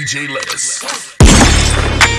DJ Lettuce.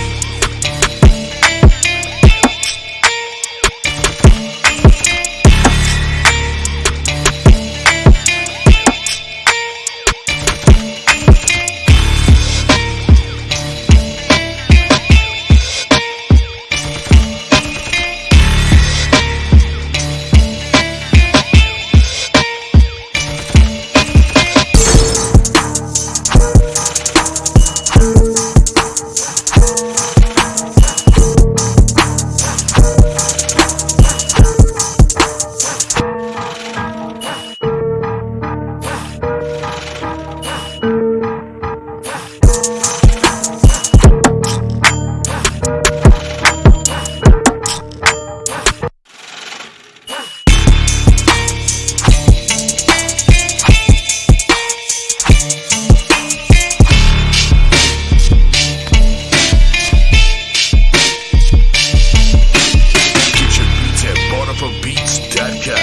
Beats.com.